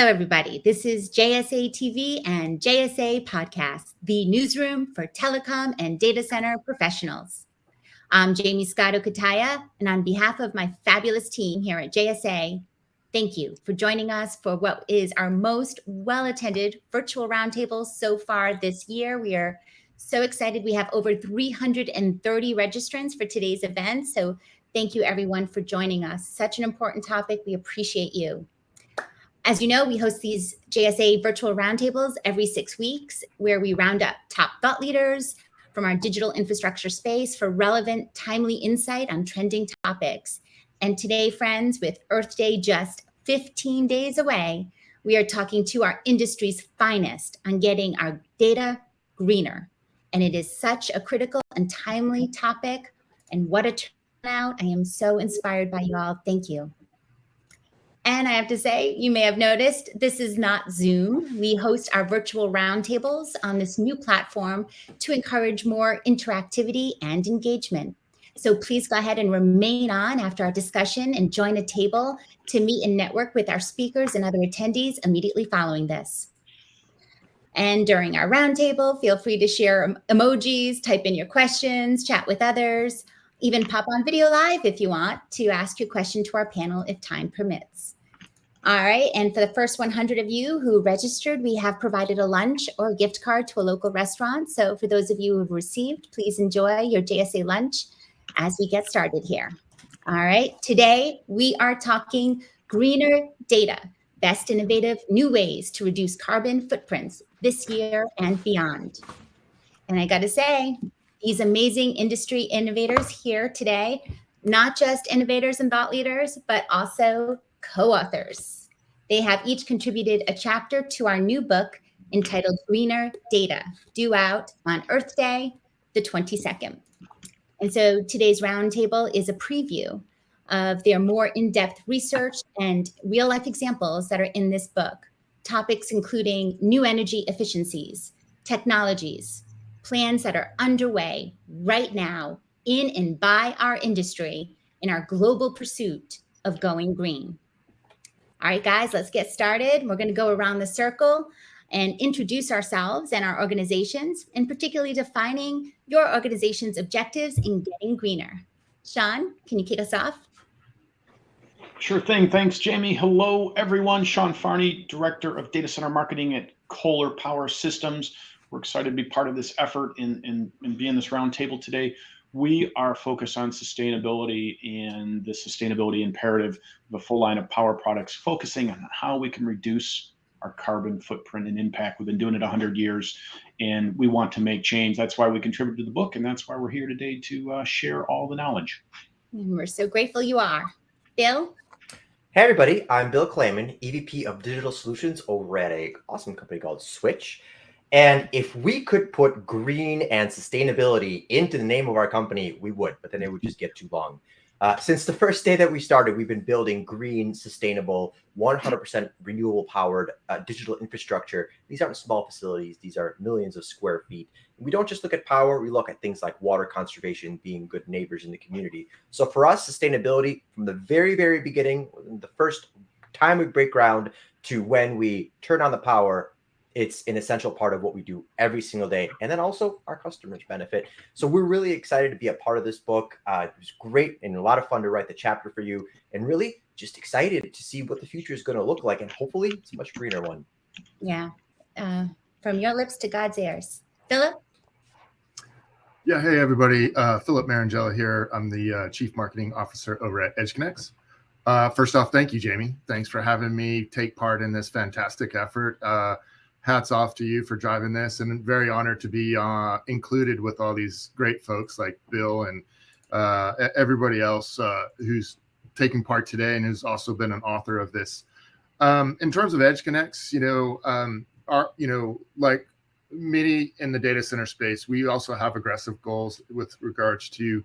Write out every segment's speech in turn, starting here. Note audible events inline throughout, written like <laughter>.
Hello, everybody. This is JSA TV and JSA Podcast, the newsroom for telecom and data center professionals. I'm Jamie Scotto Cutaia, and on behalf of my fabulous team here at JSA, thank you for joining us for what is our most well-attended virtual roundtable so far this year. We are so excited. We have over 330 registrants for today's event. So thank you everyone for joining us. Such an important topic. We appreciate you. As you know, we host these JSA virtual roundtables every six weeks where we round up top thought leaders from our digital infrastructure space for relevant, timely insight on trending topics. And today, friends, with Earth Day just 15 days away, we are talking to our industry's finest on getting our data greener. And it is such a critical and timely topic. And what a turnout. I am so inspired by you all. Thank you. And I have to say, you may have noticed, this is not Zoom. We host our virtual roundtables on this new platform to encourage more interactivity and engagement. So please go ahead and remain on after our discussion and join a table to meet and network with our speakers and other attendees immediately following this. And during our roundtable, feel free to share emojis, type in your questions, chat with others, even pop on video live if you want to ask your question to our panel if time permits. All right, and for the first 100 of you who registered, we have provided a lunch or a gift card to a local restaurant. So for those of you who've received, please enjoy your JSA lunch as we get started here. All right, today we are talking greener data, best innovative new ways to reduce carbon footprints this year and beyond. And I gotta say, these amazing industry innovators here today, not just innovators and thought leaders, but also co-authors. They have each contributed a chapter to our new book entitled Greener Data, due out on Earth Day, the 22nd. And so today's roundtable is a preview of their more in-depth research and real-life examples that are in this book. Topics including new energy efficiencies, technologies, plans that are underway right now in and by our industry in our global pursuit of going green. All right, guys, let's get started. We're gonna go around the circle and introduce ourselves and our organizations, and particularly defining your organization's objectives in getting greener. Sean, can you kick us off? Sure thing. Thanks, Jamie. Hello, everyone. Sean Farney, Director of Data Center Marketing at Kohler Power Systems. We're excited to be part of this effort and, and, and be in this roundtable today. We are focused on sustainability and the sustainability imperative of a full line of power products, focusing on how we can reduce our carbon footprint and impact. We've been doing it 100 years and we want to make change. That's why we contribute to the book and that's why we're here today to uh, share all the knowledge. And we're so grateful you are. Bill? Hey everybody, I'm Bill Kleyman, EVP of Digital Solutions over at a awesome company called Switch. And if we could put green and sustainability into the name of our company, we would, but then it would just get too long. Uh, since the first day that we started, we've been building green, sustainable, 100% renewable powered uh, digital infrastructure. These aren't small facilities. These are millions of square feet. We don't just look at power. We look at things like water conservation, being good neighbors in the community. So for us, sustainability from the very, very beginning, the first time we break ground to when we turn on the power, it's an essential part of what we do every single day. And then also our customers benefit. So we're really excited to be a part of this book. Uh, it was great and a lot of fun to write the chapter for you and really just excited to see what the future is going to look like. And hopefully it's a much greener one. Yeah. Uh, from your lips to God's ears. Philip? Yeah, hey everybody. Uh, Philip Marangella here. I'm the uh, Chief Marketing Officer over at EdgeConneX. Uh, first off, thank you, Jamie. Thanks for having me take part in this fantastic effort. Hats off to you for driving this and very honored to be uh, included with all these great folks like Bill and uh, everybody else uh, who's taking part today and who's also been an author of this. Um, in terms of EdgeConneX, you know, um, our, you know, like many in the data center space, we also have aggressive goals with regards to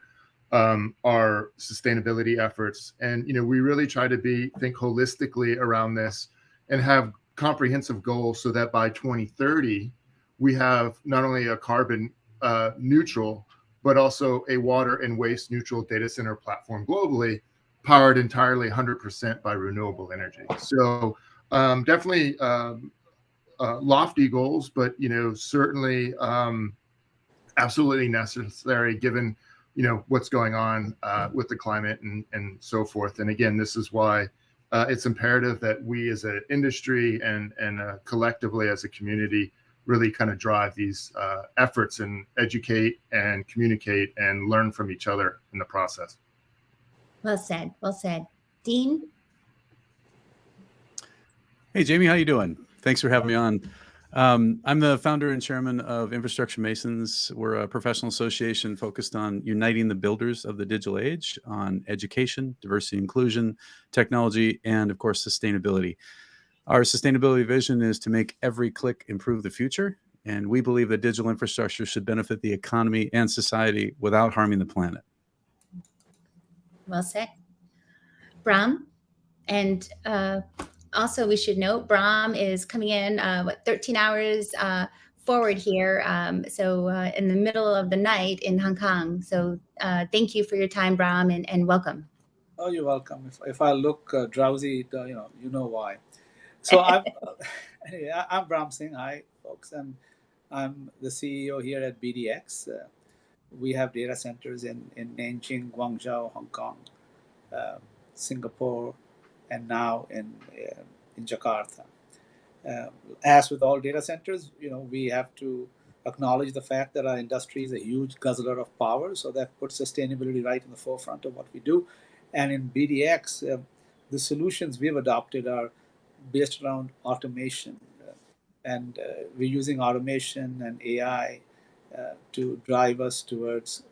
um, our sustainability efforts. And, you know, we really try to be, think holistically around this and have comprehensive goal so that by 2030, we have not only a carbon uh, neutral, but also a water and waste neutral data center platform globally, powered entirely 100% by renewable energy. So um, definitely um, uh, lofty goals, but you know certainly um, absolutely necessary given you know what's going on uh, with the climate and and so forth. And again, this is why uh, it's imperative that we as an industry and and uh, collectively as a community really kind of drive these uh, efforts and educate and communicate and learn from each other in the process. Well said. Well said. Dean. Hey, Jamie, how you doing? Thanks for having me on. Um, I'm the founder and chairman of Infrastructure Masons. We're a professional association focused on uniting the builders of the digital age on education, diversity, inclusion, technology, and of course, sustainability. Our sustainability vision is to make every click improve the future. And we believe that digital infrastructure should benefit the economy and society without harming the planet. Well said. Bram, and uh, also we should note Bram is coming in uh, what 13 hours uh, forward here. Um, so uh, in the middle of the night in Hong Kong. So uh, thank you for your time, Bram, and, and welcome. Oh, you're welcome. If, if I look uh, drowsy, uh, you know, you know why. So <laughs> I'm, <laughs> anyway, I'm Bram Singh. Hi, folks, and I'm the CEO here at BDX. Uh, we have data centers in, in Nanjing, Guangzhou, Hong Kong, Singapore, and now in uh, in Jakarta. Uh, as with all data centers, you know we have to acknowledge the fact that our industry is a huge guzzler of power, so that puts sustainability right in the forefront of what we do. And in BDX, uh, the solutions we've adopted are based around automation, uh, and uh, we're using automation and AI uh, to drive us towards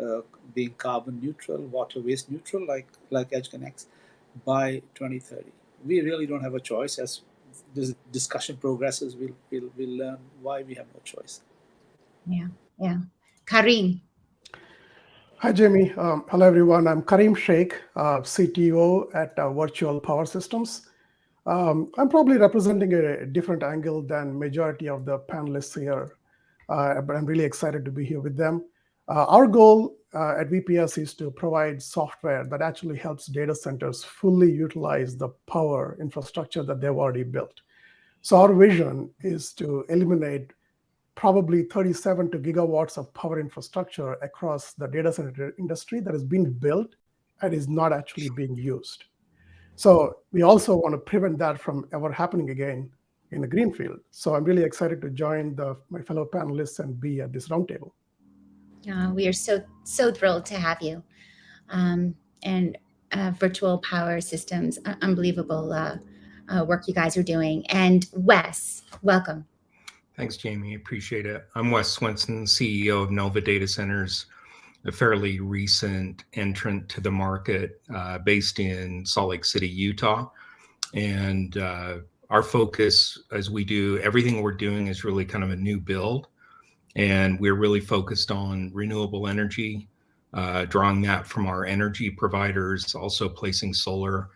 being carbon neutral, water waste neutral, like like EdgeConneX, by 2030. We really don't have a choice. As this discussion progresses, we'll we'll, we'll learn why we have no choice. Yeah, yeah. Karim. Hi, Jamie. Um, hello, everyone. I'm Karim Sheikh, uh, CTO at uh, Virtual Power Systems. Um, I'm probably representing a different angle than majority of the panelists here, uh, but I'm really excited to be here with them. Uh, our goal uh, at VPS is to provide software that actually helps data centers fully utilize the power infrastructure that they've already built. So our vision is to eliminate probably 37 to gigawatts of power infrastructure across the data center industry that has been built and is not actually being used. So we also want to prevent that from ever happening again in the greenfield. So I'm really excited to join the, my fellow panelists and be at this roundtable. Uh, we are so, so thrilled to have you. Um, and uh, virtual power systems, uh, unbelievable uh, work you guys are doing. And Wes, welcome. Thanks, Jamie. Appreciate it. I'm Wes Swenson, CEO of Novva Data Centers, a fairly recent entrant to the market uh, based in Salt Lake City, Utah. And uh, our focus as we do everything we're doing is really kind of a new build. And we're really focused on renewable energy, uh, drawing that from our energy providers, also placing solar.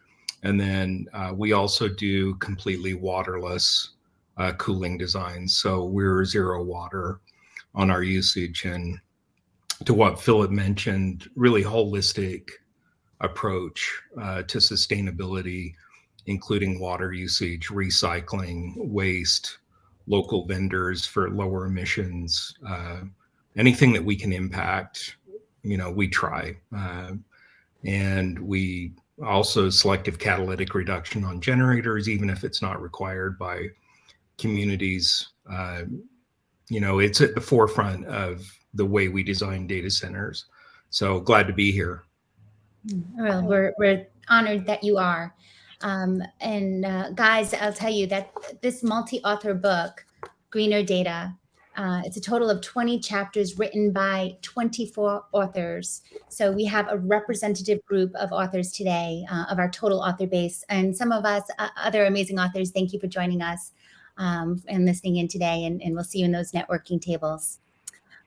And then uh, we also do completely waterless uh, cooling designs. So we're zero water on our usage and to what Philip mentioned, really holistic approach uh, to sustainability, including water usage, recycling, waste, local vendors for lower emissions, uh, anything that we can impact, you know, we try. Uh, and we also selective catalytic reduction on generators, even if it's not required by communities. Uh, you know, it's at the forefront of the way we design data centers. So glad to be here. Well, we're, we're honored that you are. Um, and uh, guys, I'll tell you that this multi-author book, Greener Data, uh, it's a total of 20 chapters written by 24 authors. So we have a representative group of authors today uh, of our total author base. And some of us, uh, other amazing authors, thank you for joining us um, and listening in today. And, and we'll see you in those networking tables.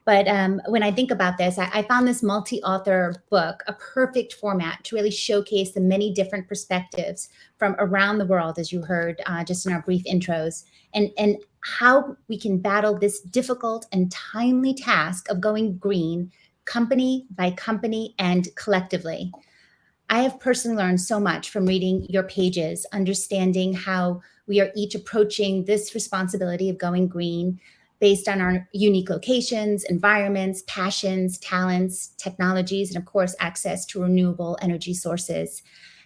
But um, when I think about this, I, I found this multi-author book a perfect format to really showcase the many different perspectives from around the world, as you heard uh, just in our brief intros, and, and how we can battle this difficult and timely task of going green company by company and collectively. I have personally learned so much from reading your pages, understanding how we are each approaching this responsibility of going green based on our unique locations, environments, passions, talents, technologies, and of course, access to renewable energy sources.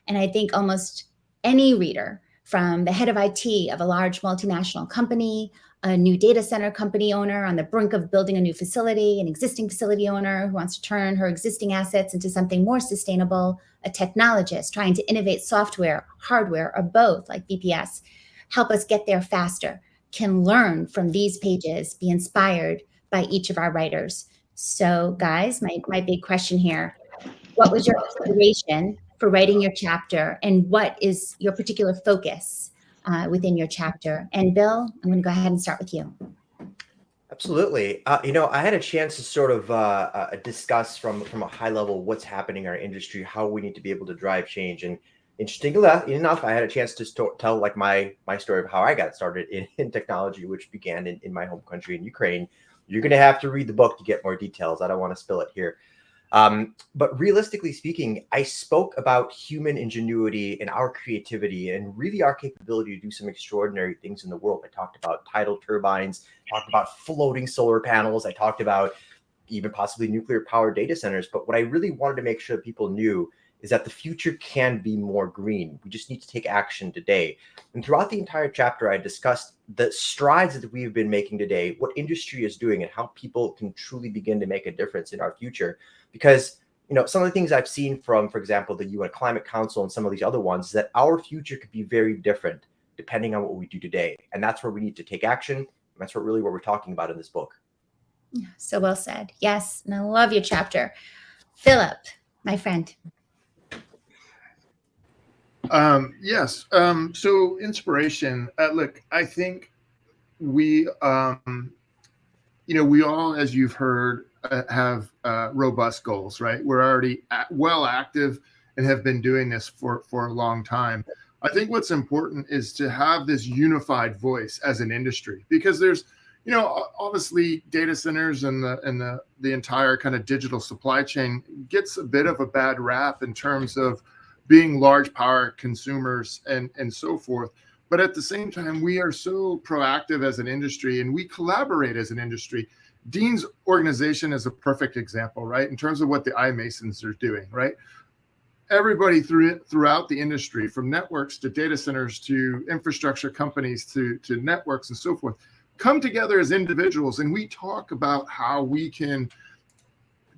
And I think almost any reader from the head of IT of a large multinational company, a new data center company owner on the brink of building a new facility, an existing facility owner who wants to turn her existing assets into something more sustainable, a technologist trying to innovate software, hardware, or both like VPS, help us get there faster, can learn from these pages, be inspired by each of our writers. So guys, my, my big question here, what was your inspiration for writing your chapter and what is your particular focus uh, within your chapter? And Bill, I'm to go ahead and start with you. Absolutely. Uh, you know, I had a chance to sort of uh, uh, discuss from from a high level what's happening in our industry, how we need to be able to drive change. And interesting enough, I had a chance to tell like my my story of how I got started in, <laughs> in technology, which began in, in my home country in Ukraine. You're going to have to read the book to get more details. I don't want to spill it here. Um, but realistically speaking, I spoke about human ingenuity and our creativity and really our capability to do some extraordinary things in the world. I talked about tidal turbines, talked about floating solar panels. I talked about even possibly nuclear power data centers. But what I really wanted to make sure people knew is that the future can be more green. We just need to take action today. And throughout the entire chapter, I discussed the strides that we've been making today, what industry is doing, and how people can truly begin to make a difference in our future. Because you know, some of the things I've seen from, for example, the UN Climate Council and some of these other ones, is that our future could be very different depending on what we do today. And that's where we need to take action. That's what really what we're talking about in this book. So well said. Yes. And I love your chapter. Philip, my friend. Um, yes. Um, so inspiration. Uh, look, I think we, um, you know, we all, as you've heard, uh, have uh, robust goals, right? We're already at, well active and have been doing this for for a long time. I think what's important is to have this unified voice as an industry because there's, you know, obviously data centers and the and the the entire kind of digital supply chain gets a bit of a bad rap in terms of being large power consumers and, and so forth. But at the same time, we are so proactive as an industry and we collaborate as an industry. Dean's organization is a perfect example, right? In terms of what the iMasons are doing, right? Everybody through throughout the industry, from networks to data centers to infrastructure companies to, to networks and so forth, come together as individuals and we talk about how we can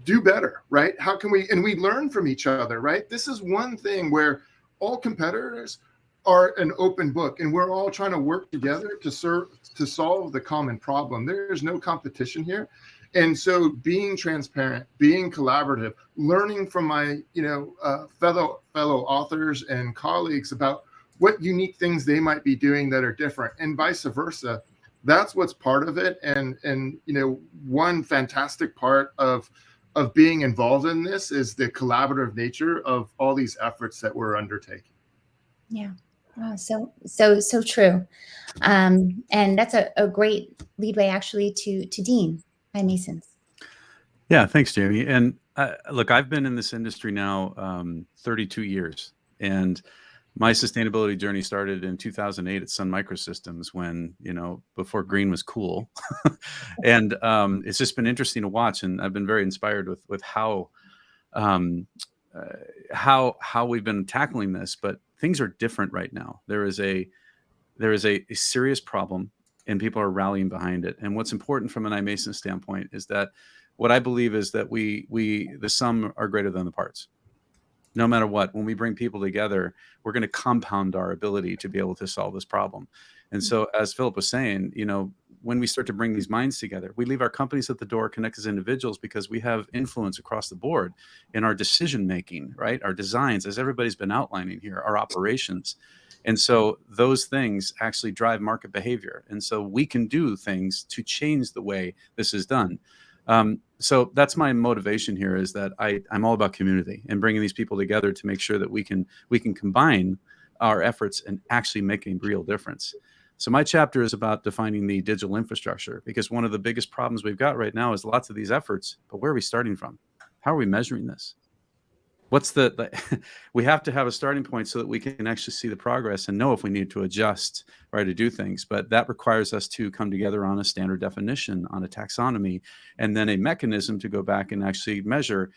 do better, right? How can we, and we learn from each other, right? This is one thing where all competitors are an open book and we're all trying to work together to serve, to solve the common problem. There's no competition here. And so being transparent, being collaborative, learning from my, you know, uh, fellow, fellow authors and colleagues about what unique things they might be doing that are different and vice versa. That's what's part of it. And, and, you know, one fantastic part of, of being involved in this is the collaborative nature of all these efforts that we're undertaking. Yeah. Oh, so so so true, um, and that's a, a great leadway actually to to Dean iMasons. Yeah, thanks, Jamie. And uh, look, I've been in this industry now um, 32 years, and my sustainability journey started in 2008 at Sun Microsystems when, you know, before green was cool. <laughs> and um, it's just been interesting to watch. And I've been very inspired with, with how, um, uh, how, how we've been tackling this, but things are different right now. There is a, there is a, a serious problem and people are rallying behind it. And what's important from an iMason standpoint is that what I believe is that we, we, the sum are greater than the parts no matter what, when we bring people together, we're going to compound our ability to be able to solve this problem. And so, mm-hmm. as Philip was saying, you know, when we start to bring these minds together, we leave our companies at the door, connect as individuals because we have influence across the board in our decision making, right? Our designs, as everybody's been outlining here, our operations. And so those things actually drive market behavior. And so we can do things to change the way this is done. Um, so that's my motivation here is that I, I'm all about community and bringing these people together to make sure that we can we can combine our efforts and actually make a real difference. So my chapter is about defining the digital infrastructure because one of the biggest problems we've got right now is lots of these efforts, but where are we starting from? How are we measuring this? What's the, the <laughs> we have to have a starting point so that we can actually see the progress and know if we need to adjust or to do things. But that requires us to come together on a standard definition on a taxonomy and then a mechanism to go back and actually measure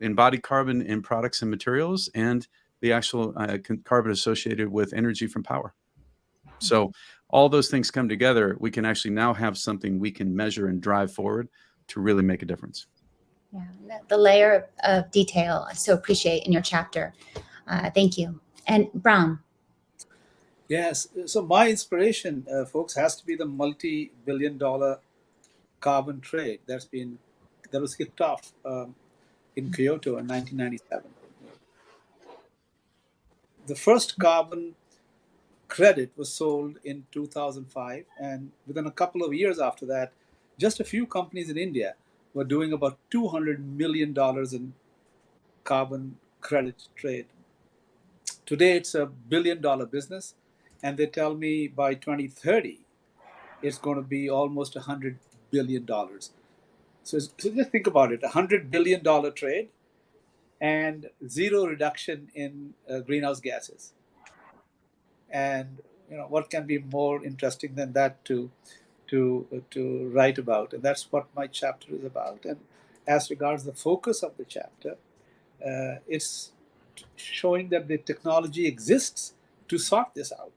embodied carbon in products and materials and the actual uh, carbon associated with energy from power. So all those things come together we can actually now have something we can measure and drive forward to really make a difference yeah, the layer of detail I so appreciate in your chapter. Uh, thank you. And Bram. Yes. So my inspiration, uh, folks, has to be the multi-billion-dollar carbon trade that's been that was kicked off um, in Kyoto in 1997. The first carbon credit was sold in 2005, and within a couple of years after that, just a few companies in India were doing about $200 million in carbon credit trade. Today, it's a billion dollar business, and they tell me by 2030, it's going to be almost $100 billion. So, so just think about it $100 billion trade and zero reduction in uh, greenhouse gases. And you know what can be more interesting than that to to to write about, and that's what my chapter is about. And as regards the focus of the chapter, uh, it's showing that the technology exists to sort this out.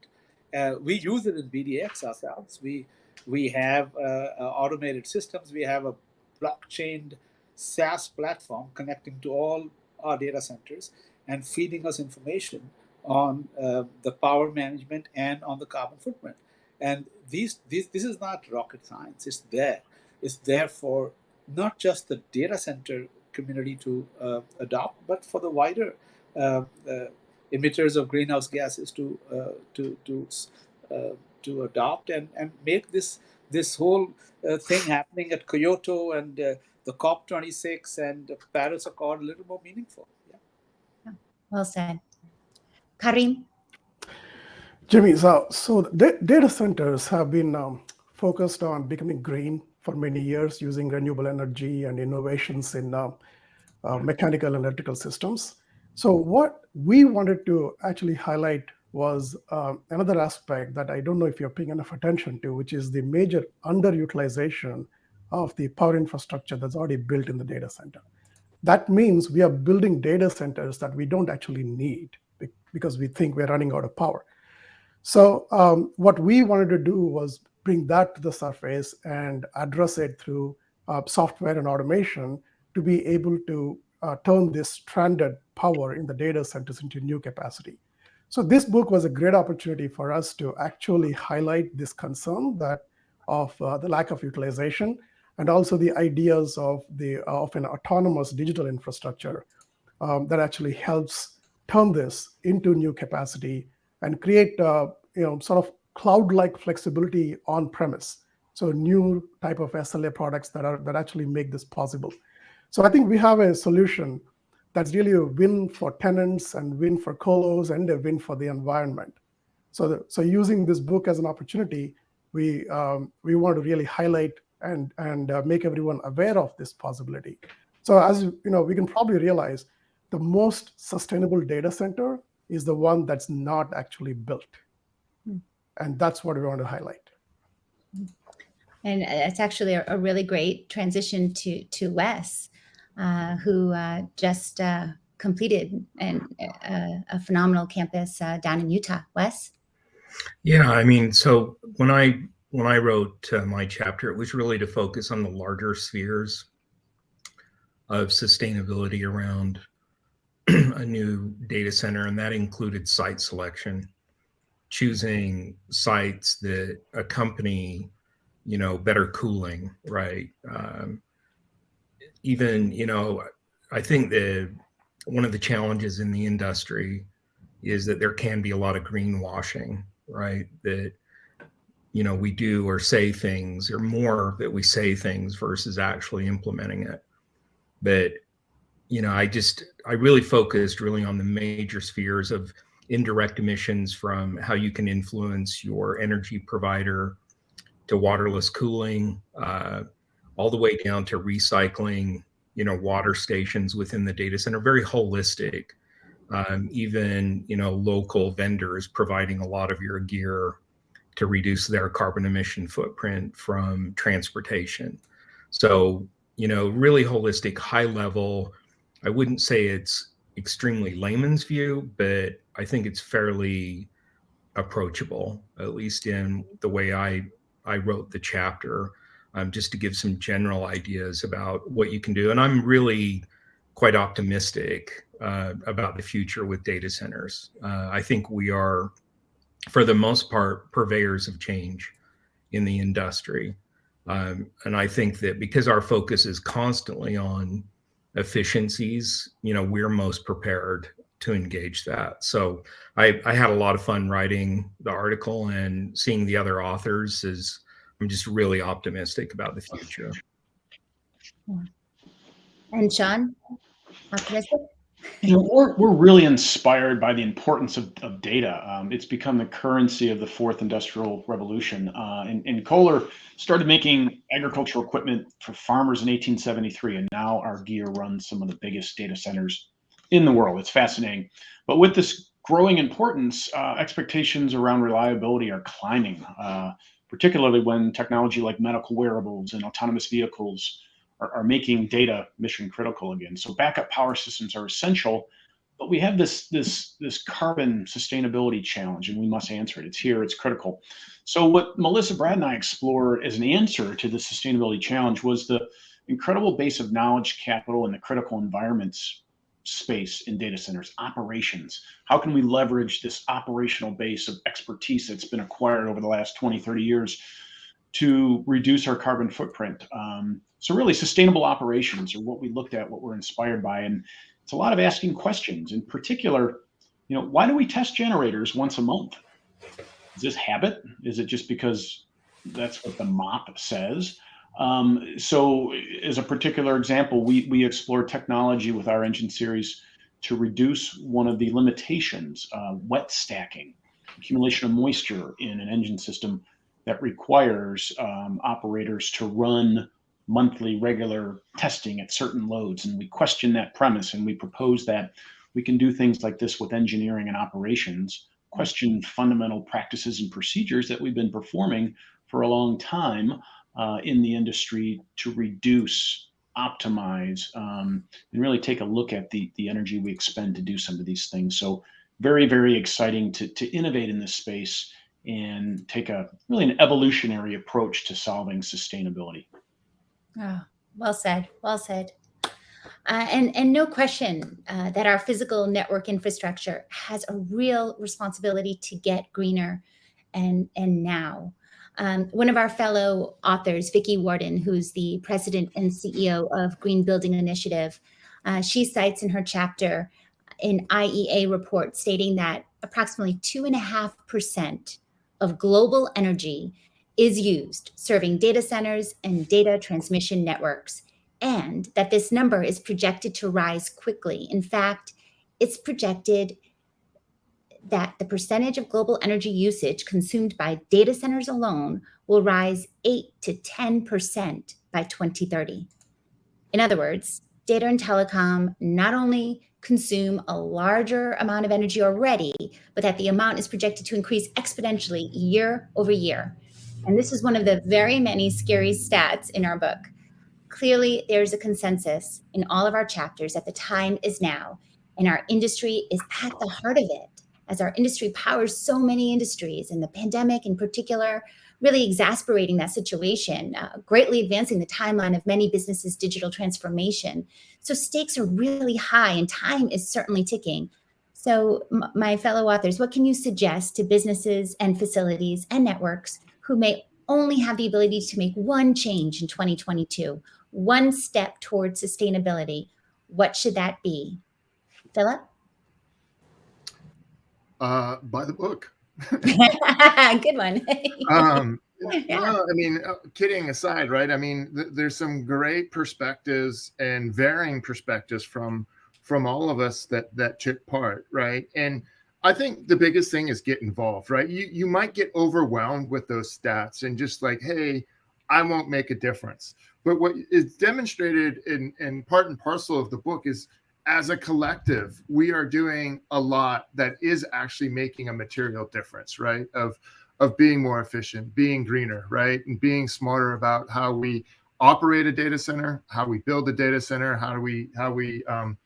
Uh, we use it in BDX ourselves. We we have uh, uh, automated systems. We have a blockchain SaaS platform connecting to all our data centers and feeding us information on uh, the power management and on the carbon footprint. And these, these, this is not rocket science. It's there. It's there for not just the data center community to uh, adopt, but for the wider uh, uh, emitters of greenhouse gases to uh, to to uh, to adopt and and make this this whole uh, thing happening at Kyoto and the COP26 and the Paris Accord a little more meaningful. Yeah. Well said, Karim. Jamie, so, so data centers have been um, focused on becoming green for many years using renewable energy and innovations in uh, uh, mechanical and electrical systems. So what we wanted to actually highlight was uh, another aspect that I don't know if you're paying enough attention to, which is the major underutilization of the power infrastructure that's already built in the data center. That means we are building data centers that we don't actually need because we think we're running out of power. So um, what we wanted to do was bring that to the surface and address it through uh, software and automation to be able to uh, turn this stranded power in the data centers into new capacity. So this book was a great opportunity for us to actually highlight this concern that of uh, the lack of utilization and also the ideas of the of an autonomous digital infrastructure um, that actually helps turn this into new capacity and create uh, you know sort of cloud-like flexibility on premise. So new type of SLA products that are that actually make this possible. So I think we have a solution that's really a win for tenants and win for colos and a win for the environment. So, the, so using this book as an opportunity, we um, we want to really highlight and and uh, make everyone aware of this possibility. So as you know, we can probably realize the most sustainable data center is the one that's not actually built. Hmm. And that's what we want to highlight. And it's actually a, a really great transition to, to Wes, uh, who uh, just uh, completed an, a phenomenal campus uh, down in Utah. Wes? Yeah, I mean, so when I when I wrote uh, my chapter, it was really to focus on the larger spheres of sustainability around <clears throat> a new data center, and that included site selection, choosing sites that accompany, you know, better cooling, right? Um, even, you know, I think that one of the challenges in the industry is that there can be a lot of greenwashing, right? That, you know, we do or say things or more that we say things versus actually implementing it. But you know, I just, I really focused really on the major spheres of indirect emissions from how you can influence your energy provider to waterless cooling, uh, all the way down to recycling, you know, water stations within the data center, very holistic. Um, even, you know, local vendors providing a lot of your gear to reduce their carbon emission footprint from transportation. So, you know, really holistic, high level. I wouldn't say it's extremely layman's view, but I think it's fairly approachable, at least in the way I I wrote the chapter, um, just to give some general ideas about what you can do. And I'm really quite optimistic uh, about the future with data centers. Uh, I think we are, for the most part, purveyors of change in the industry. Um, and I think that because our focus is constantly on efficiencies, you know, we're most prepared to engage that. So I, I had a lot of fun writing the article and seeing the other authors is I'm just really optimistic about the future. And Sean, optimistic? You know, we're, we're really inspired by the importance of, of data. Um, it's become the currency of the fourth industrial revolution. Uh, and, and Kohler started making agricultural equipment for farmers in 1873, and now our gear runs some of the biggest data centers in the world. It's fascinating. But with this growing importance, uh, expectations around reliability are climbing, uh, particularly when technology like medical wearables and autonomous vehicles are, are making data mission critical again. So backup power systems are essential, but we have this this this carbon sustainability challenge, and we must answer it. It's here. It's critical. So what Melissa Brad and I explored as an answer to the sustainability challenge was the incredible base of knowledge capital in the critical environments space in data centers, operations. How can we leverage this operational base of expertise that's been acquired over the last 20, 30 years to reduce our carbon footprint? Um, so really sustainable operations are what we looked at, what we're inspired by. And it's a lot of asking questions. In particular, you know, why do we test generators once a month? Is this habit? Is it just because that's what the MOP says? Um, so as a particular example, we, we explore technology with our engine series to reduce one of the limitations, uh, wet stacking, accumulation of moisture in an engine system that requires um, operators to run monthly regular testing at certain loads. And we question that premise and we propose that we can do things like this with engineering and operations, question fundamental practices and procedures that we've been performing for a long time uh, in the industry to reduce, optimize, um, and really take a look at the, the energy we expend to do some of these things. So very, very exciting to, to innovate in this space and take a really an evolutionary approach to solving sustainability. Oh, well said. Well said. Uh, and, and no question uh, that our physical network infrastructure has a real responsibility to get greener and, and now. Um, one of our fellow authors, Vicki Worden, who's the president and CEO of Green Building Initiative, uh, she cites in her chapter an IEA report stating that approximately 2.5% of global energy is used serving data centers and data transmission networks, and that this number is projected to rise quickly. In fact, it's projected that the percentage of global energy usage consumed by data centers alone will rise 8 to 10% by 2030. In other words, data and telecom not only consume a larger amount of energy already, but that the amount is projected to increase exponentially year over year. And this is one of the very many scary stats in our book. Clearly, there's a consensus in all of our chapters that the time is now, and our industry is at the heart of it as our industry powers so many industries and the pandemic in particular really exasperating that situation, uh, greatly advancing the timeline of many businesses' digital transformation. So stakes are really high and time is certainly ticking. So my fellow authors, what can you suggest to businesses and facilities and networks who may only have the ability to make one change in 2022, one step towards sustainability? What should that be? Philip? uh, buy the book. <laughs> Good one. <laughs> um, yeah. Well, I mean, uh, kidding aside, right? I mean, th there's some great perspectives and varying perspectives from from all of us that that took part, right? And I think the biggest thing is get involved, right? You you might get overwhelmed with those stats and just like, hey, I won't make a difference. but what is demonstrated in, in part and parcel of the book is as a collective, we are doing a lot that is actually making a material difference, right? Of of being more efficient, being greener, right? And being smarter about how we operate a data center, how we build a data center, how do we how we um,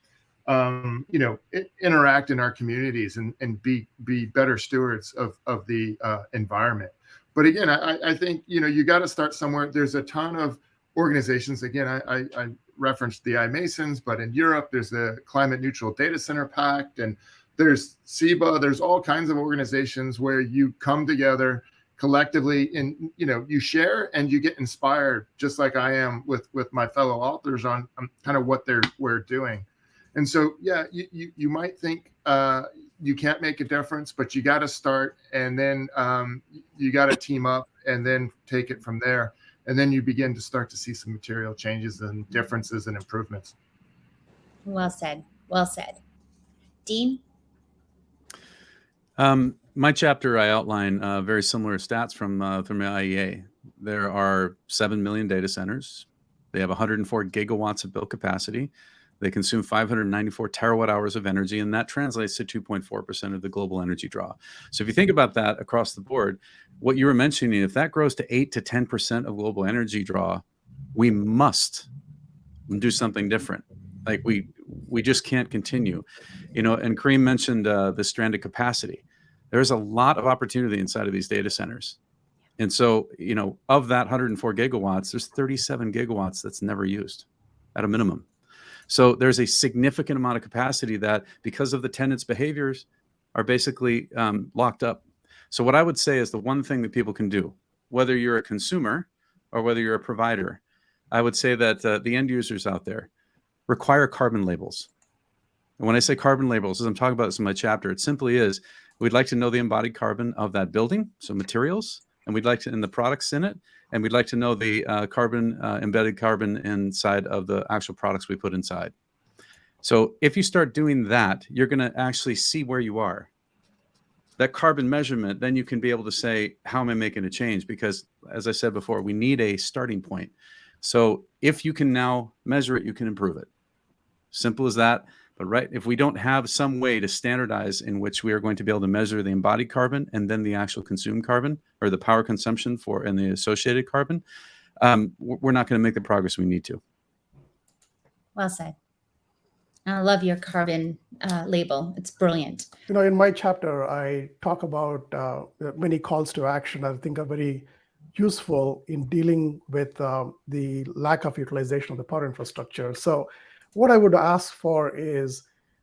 um, you know interact in our communities and and be be better stewards of of the uh, environment. But again, I, I think you know you got to start somewhere. There's a ton of organizations. Again, I, I referenced the iMasons, but in Europe, there's the Climate Neutral Data Center Pact, and there's SIBA. There's all kinds of organizations where you come together collectively and you know you share and you get inspired just like i am with with my fellow authors on, on kind of what they're we're doing and so yeah you you, you might think uh you can't make a difference but you got to start and then um you got to team up and then take it from there and then you begin to start to see some material changes and differences and improvements Well said. Well said. Dean? Um, my chapter, I outline uh, very similar stats from uh, from IEA. There are seven million data centers. They have 104 gigawatts of built capacity. They consume 594 terawatt hours of energy, and that translates to 2.4% of the global energy draw. So if you think about that across the board, what you were mentioning, if that grows to 8 to 10% of global energy draw, we must do something different. Like we we just can't continue. You know, and Karim mentioned uh, the stranded capacity. There's a lot of opportunity inside of these data centers. And so, you know, of that 104 gigawatts, there's 37 gigawatts that's never used at a minimum. So there's a significant amount of capacity that, because of the tenants' behaviors, are basically um, locked up. So what I would say is the one thing that people can do, whether you're a consumer or whether you're a provider, I would say that uh, the end users out there require carbon labels. And when I say carbon labels, as I'm talking about this in my chapter, it simply is we'd like to know the embodied carbon of that building, so materials, and we'd like to in the products in it, and we'd like to know the uh, carbon uh, embedded carbon inside of the actual products we put inside. So if you start doing that, you're going to actually see where you are. That carbon measurement, then you can be able to say, how am I making a change? Because as I said before, we need a starting point. So if you can now measure it, you can improve it. Simple as that. But right, if we don't have some way to standardize in which we are going to be able to measure the embodied carbon and then the actual consumed carbon or the power consumption for and the associated carbon, um, we're not going to make the progress we need to. Well said. I love your carbon uh, label. It's brilliant. You know, in my chapter, I talk about uh, many calls to action I think are very useful in dealing with um, the lack of utilization of the power infrastructure. So, what I would ask for is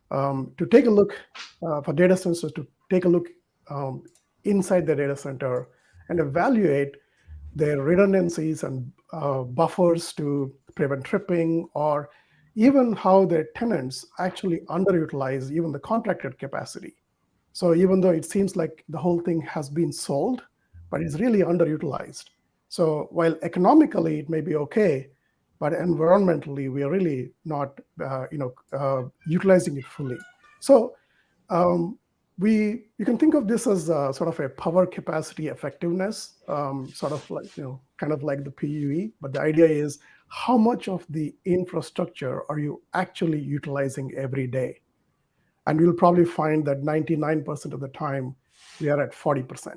um, to take a look uh, for data centers to take a look um, inside the data center and evaluate their redundancies and uh, buffers to prevent tripping or even how their tenants actually underutilize even the contracted capacity. So even though it seems like the whole thing has been sold, but it's really underutilized. So while economically it may be okay, but environmentally we are really not, uh, you know, uh, utilizing it fully. So um, we you can think of this as a, sort of a power capacity effectiveness, um, sort of like you know, kind of like the PUE. But the idea is how much of the infrastructure are you actually utilizing every day? And you'll probably find that 99% of the time we are at 40%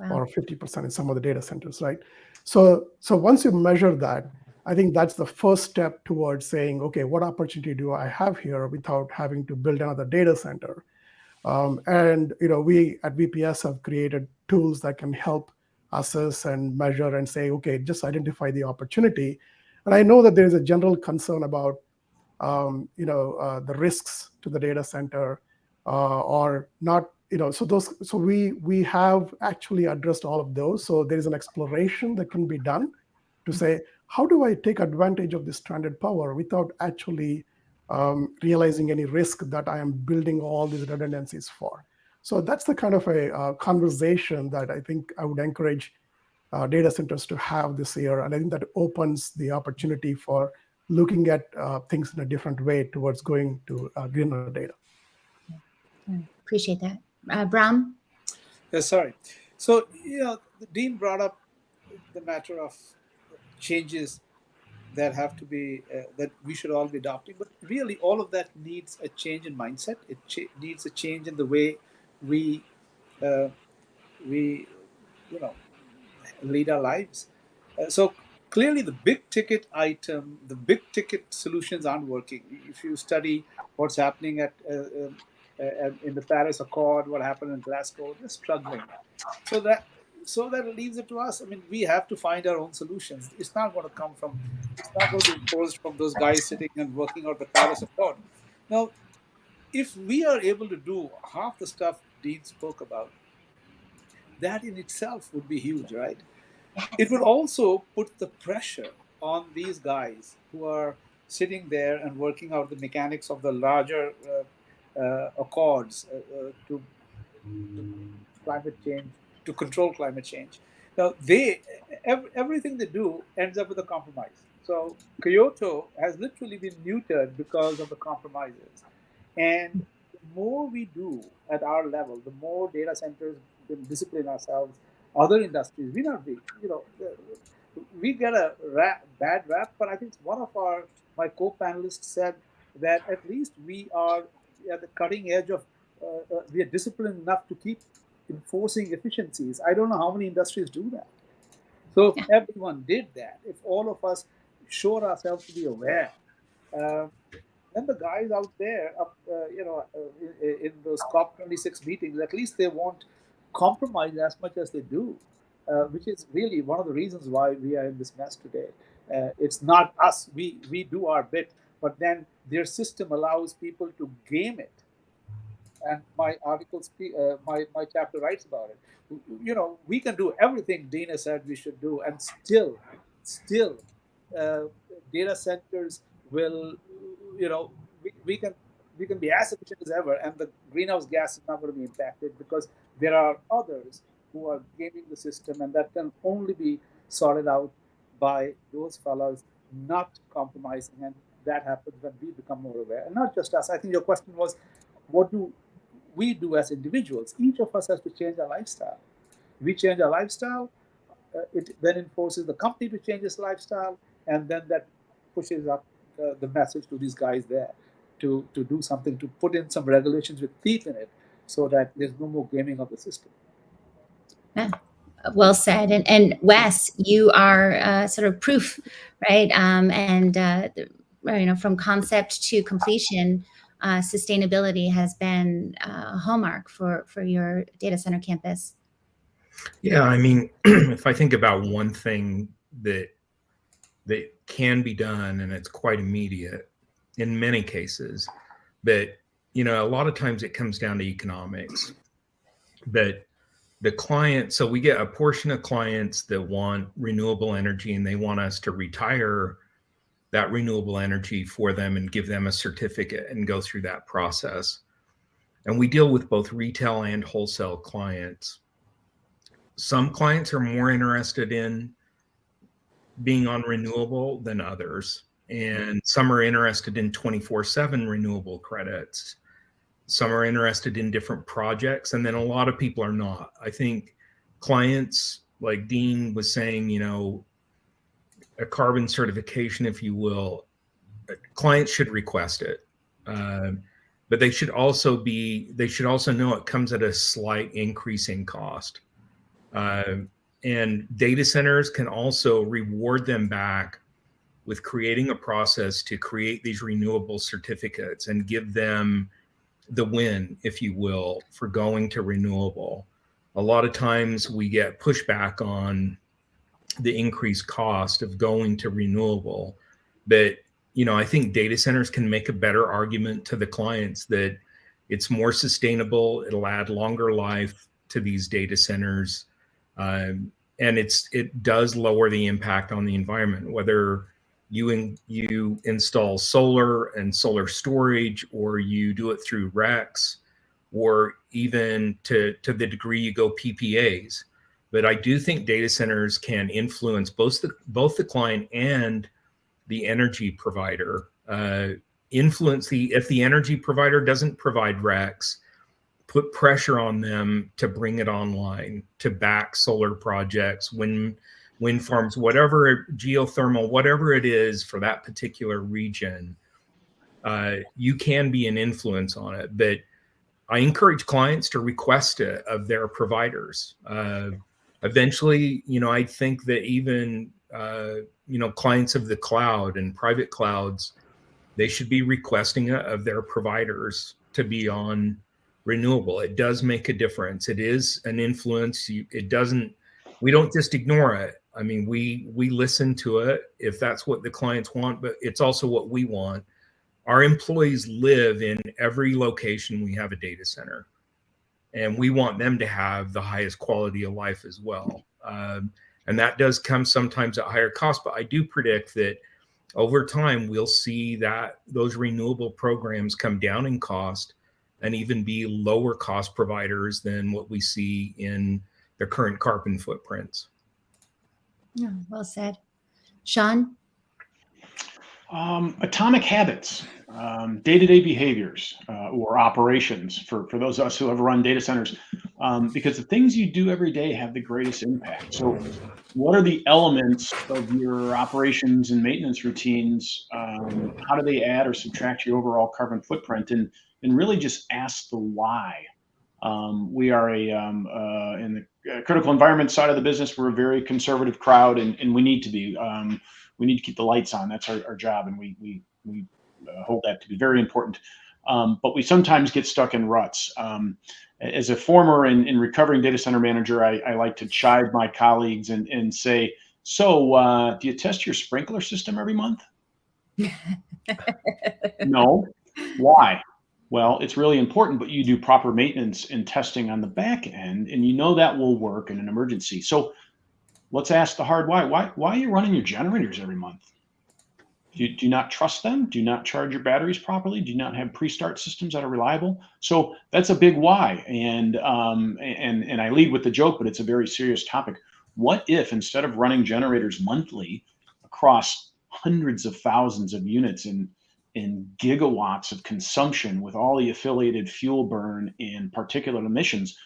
Wow. or 50% in some of the data centers, right? So, so once you measure that, I think that's the first step towards saying, okay, what opportunity do I have here without having to build another data center? Um, and you know, we at VPS have created tools that can help assess and measure and say, okay, just identify the opportunity. And I know that there is a general concern about, um, you know, uh, the risks to the data center uh, or not you know so those so we we have actually addressed all of those so there is an exploration that can be done to say how do i take advantage of this stranded power without actually um, realizing any risk that i am building all these redundancies for so that's the kind of a uh, conversation that i think i would encourage uh, data centers to have this year and i think that opens the opportunity for looking at uh, things in a different way towards going to uh, greener data Appreciate that. Uh, Bram? Yeah, sorry. So, you know, Dean brought up the matter of changes that have to be uh, that we should all be adopting. But really, all of that needs a change in mindset. It needs a change in the way we uh, we you know lead our lives. Uh, so clearly, the big ticket item, the big ticket solutions aren't working. If you study what's happening at uh, um, uh, in the Paris Accord, what happened in Glasgow, they're struggling. So that so that leaves it to us. I mean, we have to find our own solutions. It's not going to come from, it's not going to be imposed from those guys sitting and working out the Paris Accord. Now, if we are able to do half the stuff Dean spoke about, that in itself would be huge, right? It would also put the pressure on these guys who are sitting there and working out the mechanics of the larger uh, uh, accords uh, uh to, to climate change to control climate change. Now, they every, everything they do ends up with a compromise. So Kyoto has literally been neutered because of the compromises. And the more we do at our level, the more data centers discipline ourselves. Other industries, we not be, you know, we get a rap, bad rap, but I think one of our my co-panelists said that at least we are at the cutting edge of uh, uh, we are disciplined enough to keep enforcing efficiencies. I don't know how many industries do that. So yeah. everyone did that, if all of us showed ourselves to be aware, uh, then the guys out there, up, uh, you know, uh, in, in, those COP26 meetings, at least they won't compromise as much as they do, uh, which is really one of the reasons why we are in this mess today. Uh, it's not us; we we do our bit, but then their system allows people to game it and my article, uh, my my chapter writes about it. You know, we can do everything Dina said we should do, and still, still, uh, data centers will, you know, we, we can we can be as efficient as ever, and the greenhouse gas is not going to be impacted because there are others who are gaming the system, and that can only be sorted out by those fellows not compromising, and that happens when we become more aware, and not just us. I think your question was, what do we do as individuals. Each of us has to change our lifestyle. We change our lifestyle, uh, it then enforces the company to change its lifestyle, and then that pushes up uh, the message to these guys there to, to do something, to put in some regulations with teeth in it so that there's no more gaming of the system. Yeah. Well said. And, and Wes, you are uh, sort of proof, right? Um, and, uh, you know, from concept to completion, uh, sustainability has been a hallmark for, for your data center campus. Yeah, I mean, <clears throat> if I think about one thing that that can be done and it's quite immediate in many cases, but you know, a lot of times it comes down to economics. But the client, so we get a portion of clients that want renewable energy and they want us to retire that renewable energy for them and give them a certificate and go through that process. And we deal with both retail and wholesale clients. Some clients are more interested in being on renewable than others. And some are interested in 24 7 renewable credits. Some are interested in different projects. And then a lot of people are not. I think clients, like Dean was saying, you know, a carbon certification, if you will, clients should request it. Uh, but they should also be, they should also know it comes at a slight increase in cost. Uh, and data centers can also reward them back with creating a process to create these renewable certificates and give them the win, if you will, for going to renewable. A lot of times we get pushback on the increased cost of going to renewable. But you know, I think data centers can make a better argument to the clients that it's more sustainable. It'll add longer life to these data centers, um, and it's it does lower the impact on the environment. Whether you in, you install solar and solar storage, or you do it through RECs, or even to to the degree you go PPAs but I do think data centers can influence both the both the client and the energy provider. Uh, influence the if the energy provider doesn't provide RECs, put pressure on them to bring it online, to back solar projects, wind wind farms, whatever geothermal, whatever it is for that particular region, uh, you can be an influence on it. But I encourage clients to request it of their providers. Uh, eventually, you know, I think that even uh, you know clients of the cloud and private clouds, they should be requesting it of their providers to be on renewable. It does make a difference. It is an influence. You, it doesn't. We don't just ignore it. I mean, we we listen to it if that's what the clients want, but it's also what we want. Our employees live in every location we have a data center, and we want them to have the highest quality of life as well. Um, and that does come sometimes at higher cost, but I do predict that over time we'll see that those renewable programs come down in cost and even be lower cost providers than what we see in the current carbon footprints. Yeah, well said. Sean? Um, atomic habits, um, day-to-day behaviors uh, or operations for, for those of us who have run data centers, um, because the things you do every day have the greatest impact. So what are the elements of your operations and maintenance routines? Um, how do they add or subtract your overall carbon footprint? And, and really just ask the why. Um, we are a um, uh, in the uh, critical environment side of the business. We're a very conservative crowd, and, and we need to be. Um, we need to keep the lights on. That's our, our job, and we we we hold that to be very important. Um, but we sometimes get stuck in ruts. Um, as a former and, and, recovering data center manager, I, I, like to chide my colleagues and, and say, "So, uh, do you test your sprinkler system every month?" <laughs> no. Why? Well, it's really important, but you do proper maintenance and testing on the back end, and you know that will work in an emergency. So let's ask the hard why. Why, why are you running your generators every month? Do you, do not trust them? Do not charge your batteries properly? Do not have pre-start systems that are reliable? So that's a big why. And, um, and, and I lead with the joke, but it's a very serious topic. What if instead of running generators monthly across hundreds of thousands of units in in gigawatts of consumption with all the affiliated fuel burn and particulate emissions.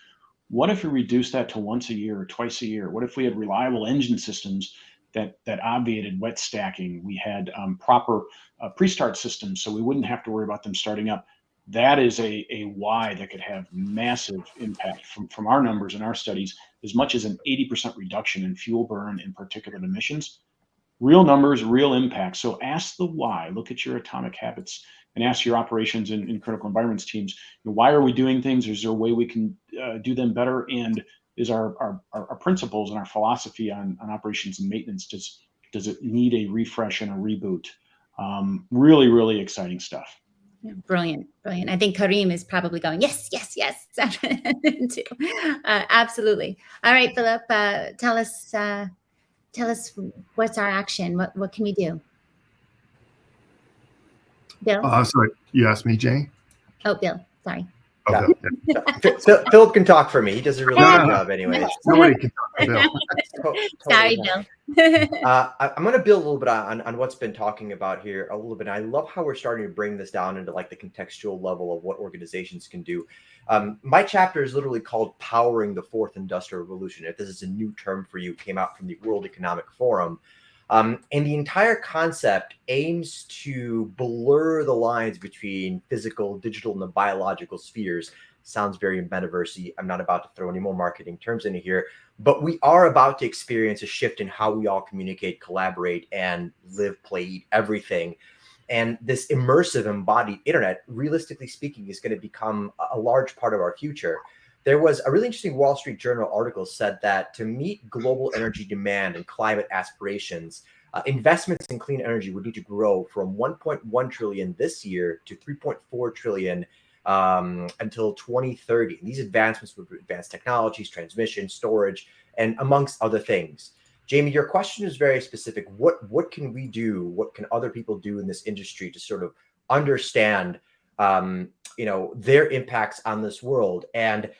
What if we reduce that to once a year or twice a year? What if we had reliable engine systems that that obviated wet stacking? We had um, proper uh, pre-start systems, so we wouldn't have to worry about them starting up. That is a, a why that could have massive impact from, from our numbers and our studies, as much as an 80% reduction in fuel burn and particulate emissions real numbers, real impact. So ask the why. Look at your atomic habits and ask your operations and, and critical environments teams, you know, why are we doing things? Is there a way we can uh, do them better? And is our, our, our principles and our philosophy on, on operations and maintenance, does, does it need a refresh and a reboot? Um, really, really exciting stuff. Brilliant, brilliant. I think Karim is probably going, yes, yes, yes. <laughs> Uh, absolutely. All right, Philip, uh, tell us uh, tell us what's our action? What, what can we do? Bill? Uh, sorry, you asked me, Jay? Oh, Bill, sorry. Oh, yeah. Philip can talk for me. He does a really good <laughs> job anyway. Nobody can talk for Bill. <laughs> <laughs> totally Sorry, Bill. uh, I, am going to build a little bit on, on what's been talking about here a little bit. I love how we're starting to bring this down into like the contextual level of what organizations can do. Um, my chapter is literally called Powering the Fourth Industrial Revolution. If this is a new term for you, came out from the World Economic Forum. Um, and the entire concept aims to blur the lines between physical, digital, and the biological spheres. Sounds very metaversey. I'm not about to throw any more marketing terms into here, but we are about to experience a shift in how we all communicate, collaborate, and live, play, eat everything. And this immersive embodied internet, realistically speaking, is going to become a large part of our future. There was a really interesting Wall Street Journal article said that to meet global energy demand and climate aspirations, uh, investments in clean energy would need to grow from 1.1 trillion this year to 3.4 trillion um, until 2030. And these advancements would advance technologies, transmission, storage, and amongst other things. Jamie, your question is very specific. What what can we do? What can other people do in this industry to sort of understand, um, you know, their impacts on this world? And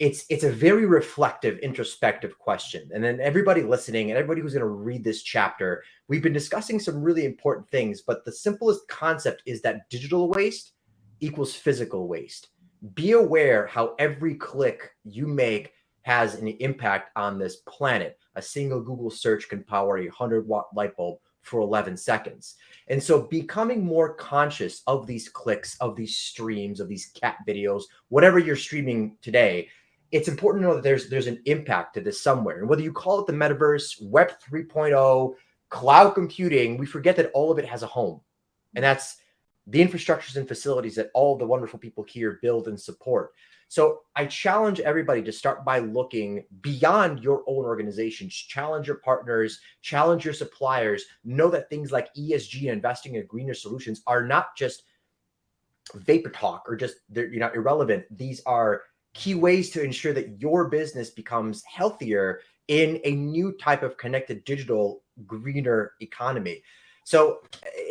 it's it's a very reflective, introspective question. And then everybody listening and everybody who's going to read this chapter, we've been discussing some really important things. But the simplest concept is that digital waste equals physical waste. Be aware how every click you make has an impact on this planet. A single Google search can power a 100 watt light bulb for 11 seconds. And so becoming more conscious of these clicks, of these streams, of these cat videos, whatever you're streaming today, it's important to know that there's there's an impact to this somewhere. And whether you call it the metaverse, web 3.0, cloud computing, we forget that all of it has a home. And that's the infrastructures and facilities that all the wonderful people here build and support. So I challenge everybody to start by looking beyond your own organizations, challenge your partners, challenge your suppliers, know that things like ESG and investing in greener solutions are not just vapor talk or just they're you know irrelevant. These are key ways to ensure that your business becomes healthier in a new type of connected digital greener economy. So,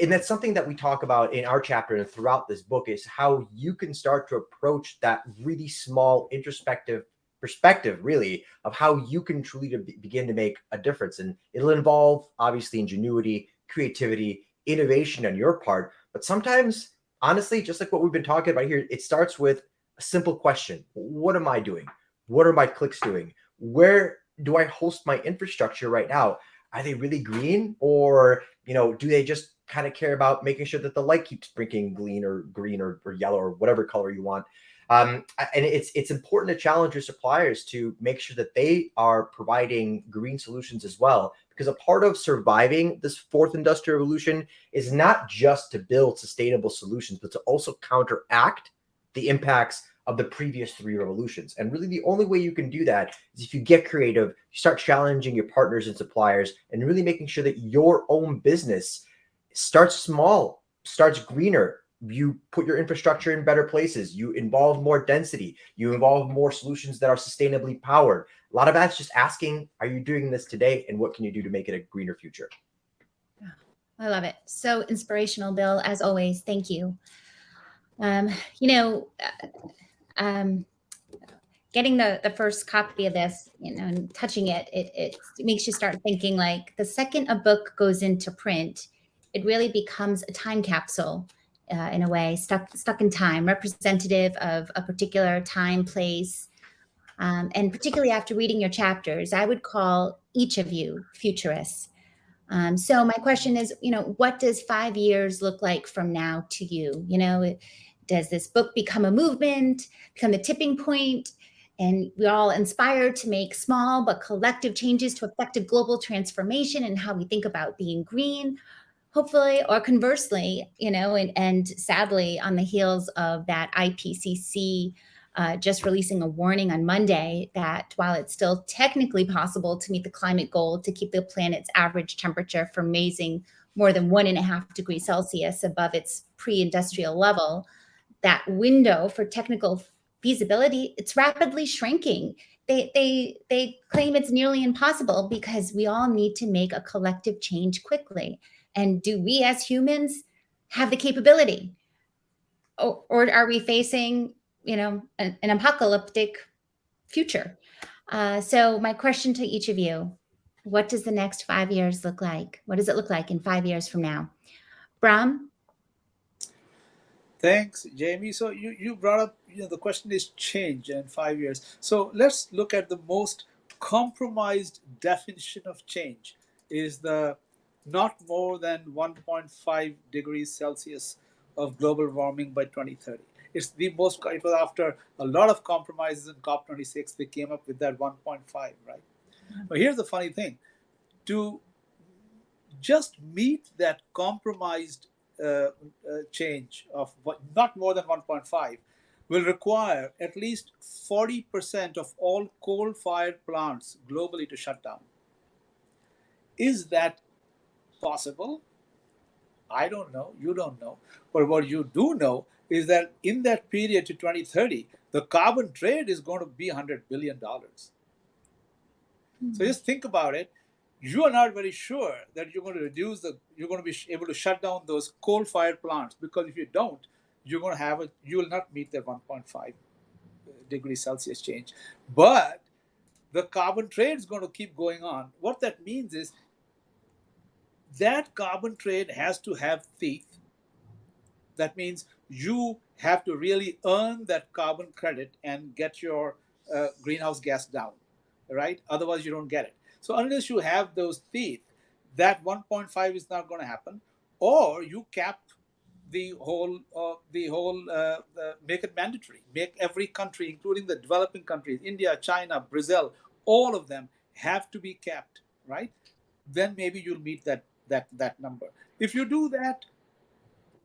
and that's something that we talk about in our chapter and throughout this book is how you can start to approach that really small introspective perspective, really, of how you can truly to begin to make a difference. And it'll involve obviously ingenuity, creativity, innovation on your part. But sometimes, honestly, just like what we've been talking about here, it starts with a simple question What am I doing? What are my clicks doing? Where do I host my infrastructure right now? Are they really green or you know, do they just kind of care about making sure that the light keeps blinking green or green or, or yellow or whatever color you want? Um, and it's it's important to challenge your suppliers to make sure that they are providing green solutions as well, because a part of surviving this fourth industrial revolution is not just to build sustainable solutions, but to also counteract the impacts of the previous three revolutions. And really the only way you can do that is if you get creative, you start challenging your partners and suppliers and really making sure that your own business starts small, starts greener. You put your infrastructure in better places. You involve more density. You involve more solutions that are sustainably powered. A lot of that's just asking, are you doing this today? And what can you do to make it a greener future? I love it. So inspirational, Bill, as always. Thank you. Um, you know, um, getting the the first copy of this, you know, and touching it, it, it makes you start thinking like the second a book goes into print, it really becomes a time capsule uh, in a way, stuck stuck in time, representative of a particular time, place, um, and particularly after reading your chapters, I would call each of you futurists. Um, so my question is, you know, what does five years look like from now to you? You know, does this book become a movement, become the tipping point, and we're all inspired to make small but collective changes to effective global transformation and how we think about being green, hopefully, or conversely, you know, and, and sadly, on the heels of that IPCC uh, just releasing a warning on Monday that while it's still technically possible to meet the climate goal to keep the planet's average temperature from raising more than one and a half degrees Celsius above its pre-industrial level, that window for technical feasibility, it's rapidly shrinking. They, they, they claim it's nearly impossible because we all need to make a collective change quickly. And do we as humans have the capability? Or, or are we facing, you know, an, an apocalyptic future? Uh, so my question to each of you, what does the next five years look like? What does it look like in five years from now? Bram, Thanks, Jamie. So you, you brought up, you know, the question is change in five years. So let's look at the most compromised definition of change is the not more than 1.5 degrees Celsius of global warming by 2030. It's the most, it was after a lot of compromises in COP26, they came up with that 1.5, right? Mm-hmm. But here's the funny thing to just meet that compromised change of not more than 1.5 will require at least 40% of all coal-fired plants globally to shut down. Is that possible? I don't know. You don't know. But what you do know is that in that period to 2030, the carbon trade is going to be $100 billion. Mm -hmm. So just think about it you are not very sure that you're going to reduce the you're going to be able to shut down those coal fired plants because if you don't you're going to have a you will not meet the 1.5 degree celsius change but the carbon trade is going to keep going on what that means is that carbon trade has to have teeth that means you have to really earn that carbon credit and get your uh, greenhouse gas down right? Otherwise, you don't get it. So unless you have those teeth, that 1.5 is not going to happen, or you cap the whole uh, the whole uh, make it mandatory. Make every country, including the developing countries, India, China, Brazil, all of them have to be capped, right? Then maybe you'll meet that that that number. If you do that,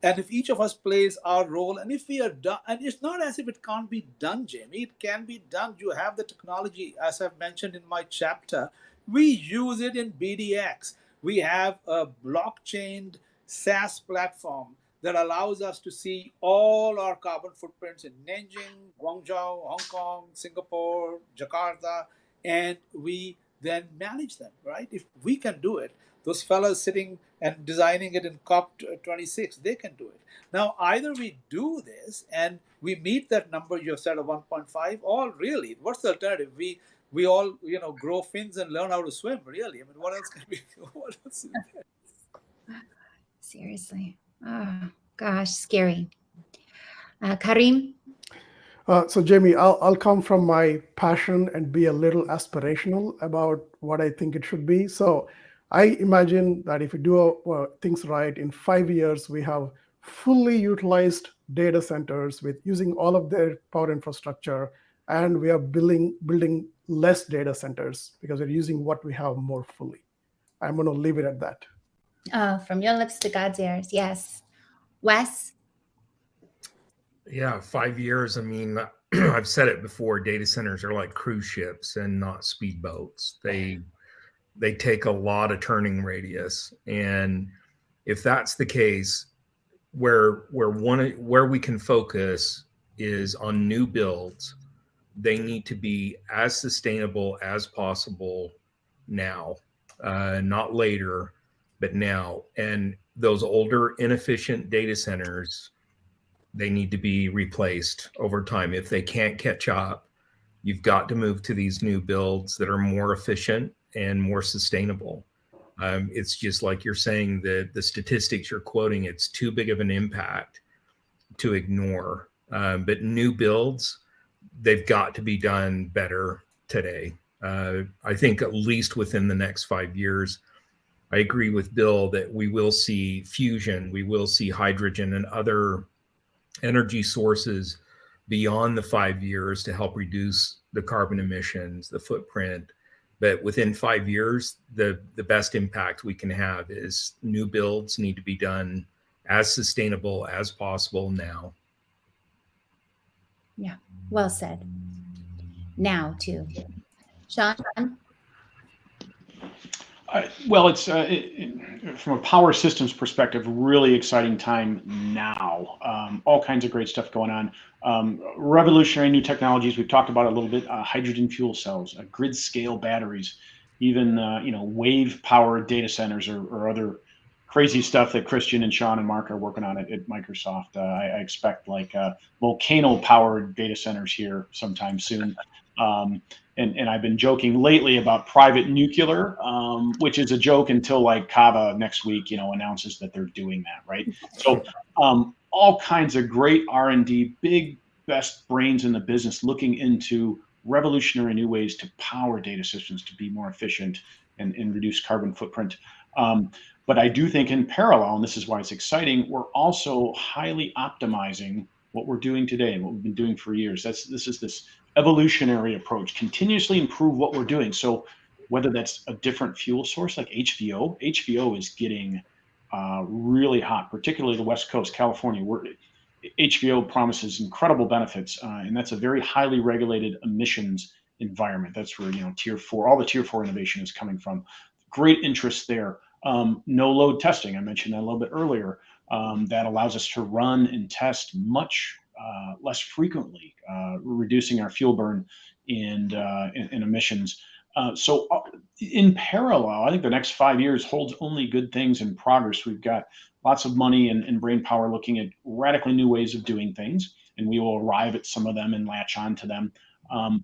and if each of us plays our role, and if we are done, and it's not as if it can't be done, Jamie, it can be done. You have the technology, as I've mentioned in my chapter. We use it in BDX. We have a blockchain SaaS platform that allows us to see all our carbon footprints in Nanjing, Guangzhou, Hong Kong, Singapore, Jakarta, and we then manage them, right? If we can do it, those fellows sitting and designing it in COP26, uh, they can do it. Now, either we do this and we meet that number you have said of 1.5, or really, what's the alternative? We we all, you know, grow fins and learn how to swim, really. I mean, what else can we, <laughs> what else Seriously. Oh, gosh, scary. Uh, Karim? Uh, so, Jamie, I'll, I'll come from my passion and be a little aspirational about what I think it should be. So, I imagine that if we do uh, things right, in five years, we have fully utilized data centers with using all of their power infrastructure, and we are building building less data centers because we're using what we have more fully. I'm going to leave it at that. Oh, from your lips to God's ears. Yes. Wes? Yeah, five years. I mean, <clears throat> I've said it before. Data centers are like cruise ships and not speedboats. They they take a lot of turning radius, and if that's the case, where where one where we can focus is on new builds. They need to be as sustainable as possible now, uh, not later but now. And those older, inefficient data centers, they need to be replaced over time. If they can't catch up, you've got to move to these new builds that are more efficient and more sustainable. Um, it's just like you're saying that the statistics you're quoting, it's too big of an impact to ignore. Um, but new builds, they've got to be done better today. Uh, I think at least within the next five years, I agree with Bill that we will see fusion, we will see hydrogen and other energy sources beyond the five years to help reduce the carbon emissions, the footprint. But within five years, the, the best impact we can have is new builds need to be done as sustainable as possible now. Yeah, well said. Now, too. Sean? Uh, well, it's uh, it, from a power systems perspective, really exciting time now. Um, all kinds of great stuff going on. Um, revolutionary new technologies. We've talked about a little bit. Uh, hydrogen fuel cells, uh, grid scale batteries, even uh, you know wave powered data centers or, or, other crazy stuff that Christian and Sean and Mark are working on at, at Microsoft. Uh, I, I, expect like volcano powered data centers here sometime soon. Um, and, and I've been joking lately about private nuclear, um, which is a joke until like Kava next week, you know, announces that they're doing that, right? So um, all kinds of great R&D, big best brains in the business looking into revolutionary new ways to power data systems to be more efficient and, and reduce carbon footprint. Um, but I do think in parallel, and this is why it's exciting, we're also highly optimizing what we're doing today and what we've been doing for years. That's this is this evolutionary approach, continuously improve what we're doing. So whether that's a different fuel source like HVO, HVO is getting uh, really hot, particularly the West Coast, California. Where HVO promises incredible benefits, uh, and that's a very highly regulated emissions environment. That's where you know tier four, all the tier four innovation is coming from. Great interest there. Um, no load testing, I mentioned that a little bit earlier. Um, that allows us to run and test much uh, less frequently, uh, reducing our fuel burn and, uh, and, and emissions. so in parallel, I think the next five years holds only good things in progress. We've got lots of money and, and brain power looking at radically new ways of doing things, and we will arrive at some of them and latch on to them. Um,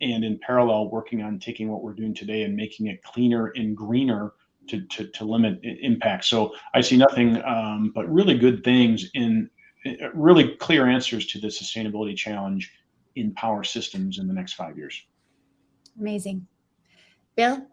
and in parallel, working on taking what we're doing today and making it cleaner and greener to, to, to limit impact. So I see nothing um, but really good things in really clear answers to the sustainability challenge in power systems in the next five years. Amazing. Bill?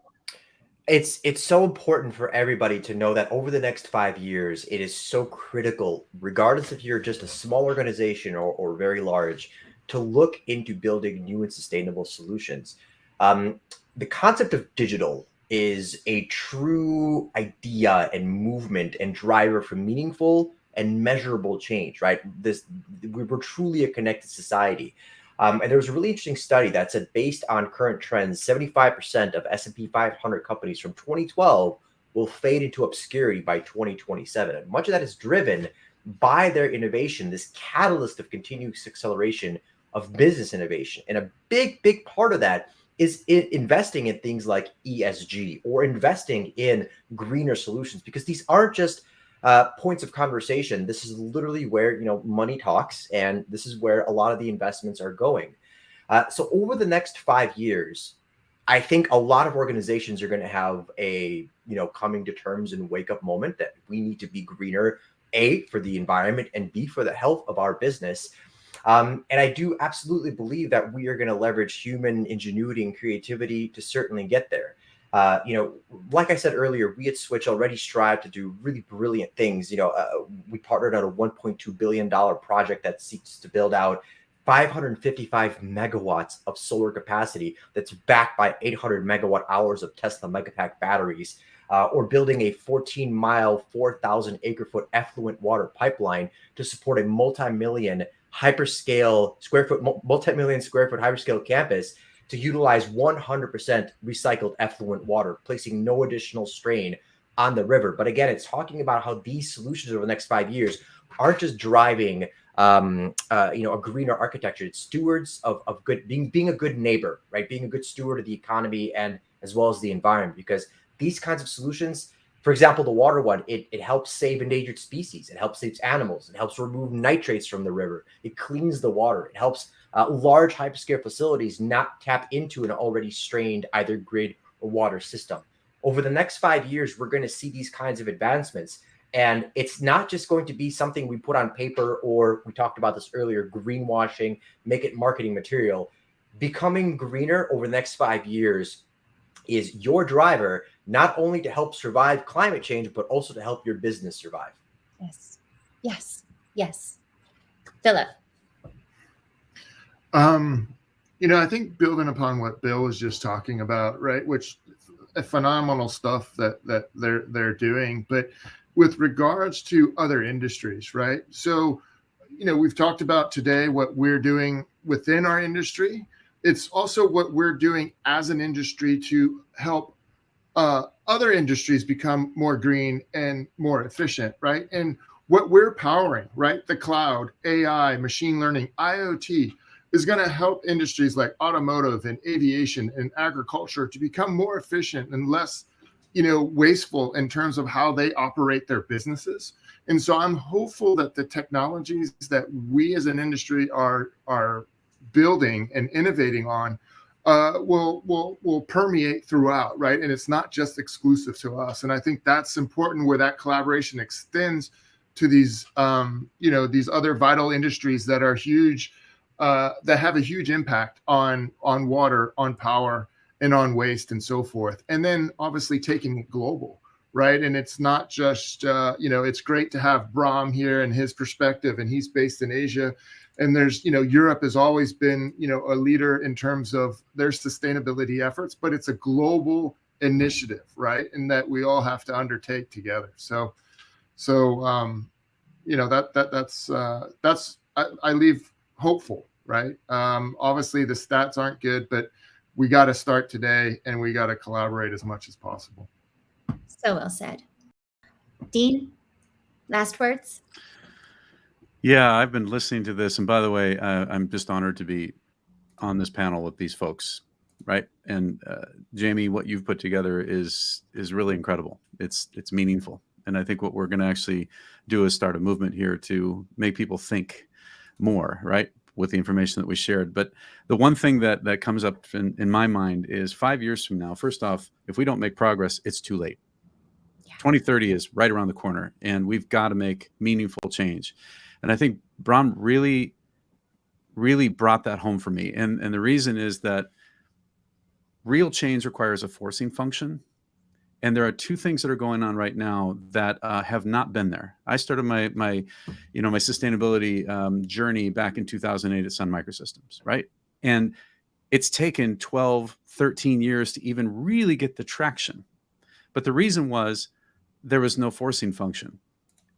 it's it's so important for everybody to know that over the next five years it is so critical regardless if you're just a small organization or, or very large to look into building new and sustainable solutions um, the concept of digital is a true idea and movement and driver for meaningful and measurable change right this we we're truly a connected society um, and there was a really interesting study that said based on current trends, 75% of S&P 500 companies from 2012 will fade into obscurity by 2027. And much of that is driven by their innovation, this catalyst of continuous acceleration of business innovation. And a big, big part of that is in investing in things like ESG or investing in greener solutions because these aren't just uh, points of conversation. This is literally where you know money talks, and this is where a lot of the investments are going. Uh, so over the next five years, I think a lot of organizations are going to have a you know coming to terms and wake up moment that we need to be greener, a for the environment and b for the health of our business. Um, and I do absolutely believe that we are going to leverage human ingenuity and creativity to certainly get there. Uh, you know, like I said earlier, we at Switch already strive to do really brilliant things. You know, uh, we partnered on a $1.2 billion project that seeks to build out 555 megawatts of solar capacity that's backed by 800 megawatt hours of Tesla Megapack batteries, uh, or building a 14 mile, 4,000 acre foot effluent water pipeline to support a multi million hyperscale square foot, multi million square foot hyperscale campus to utilize 100% recycled effluent water, placing no additional strain on the river. But again, it's talking about how these solutions over the next five years aren't just driving, um, uh, you know, a greener architecture. It's stewards of, of good, being being a good neighbor, right? Being a good steward of the economy and as well as the environment. Because these kinds of solutions, for example, the water one, it, it helps save endangered species. It helps save animals. It helps remove nitrates from the river. It cleans the water. It helps uh, large hyperscale facilities not tap into an already strained either grid or water system. Over the next five years, we're going to see these kinds of advancements. And it's not just going to be something we put on paper or we talked about this earlier, greenwashing, make it marketing material. Becoming greener over the next five years is your driver, not only to help survive climate change, but also to help your business survive. Yes. Yes. Yes. Philip. Um, you know, I think building upon what Bill was just talking about, right, which phenomenal stuff that that they're they're doing, but with regards to other industries, right? So, you know, we've talked about today what we're doing within our industry. It's also what we're doing as an industry to help uh, other industries become more green and more efficient, right? And what we're powering, right? The cloud, AI, machine learning, IoT, is going to help industries like automotive and aviation and agriculture to become more efficient and less you know wasteful in terms of how they operate their businesses and so i'm hopeful that the technologies that we as an industry are are building and innovating on uh, will will will permeate throughout right and it's not just exclusive to us and i think that's important where that collaboration extends to these um, you know these other vital industries that are huge uh, that have a huge impact on on water, on power, and on waste and so forth. And then obviously taking it global, right? And it's not just uh, you know it's great to have Bram here and his perspective, and he's based in Asia. And there's you know Europe has always been you know a leader in terms of their sustainability efforts, but it's a global initiative, right? And that we all have to undertake together. So, so um, you know that that that's uh, that's I, I leave hopeful right? Um, obviously, the stats aren't good, but we got to start today and we got to collaborate as much as possible. So well said. Dean, last words? Yeah, I've been listening to this. And by the way, uh, I'm just honored to be on this panel with these folks, right? And uh, Jamie, what you've put together is is really incredible. It's it's meaningful. And I think what we're going to actually do is start a movement here to make people think more, right? with the information that we shared. But the one thing that that comes up in, in my mind is five years from now, first off, if we don't make progress, it's too late. Yeah. 2030 is right around the corner and we've got to make meaningful change. And I think Bram really, really brought that home for me. And, and the reason is that real change requires a forcing function. And there are two things that are going on right now that uh, have not been there. I started my my, you know, my sustainability um, journey back in 2008 at Sun Microsystems, right? And it's taken 12, 13 years to even really get the traction. But the reason was there was no forcing function.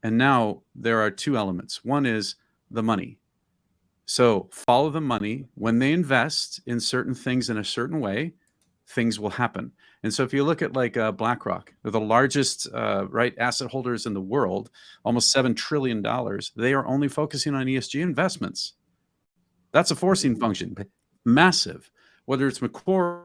And now there are two elements. One is the money. So follow the money. When they invest in certain things in a certain way, things will happen. And so if you look at like uh, BlackRock, they're the largest uh, right asset holders in the world, almost seven trillion dollars. They are only focusing on ESG investments. That's a forcing function, massive. Whether it's Macquarie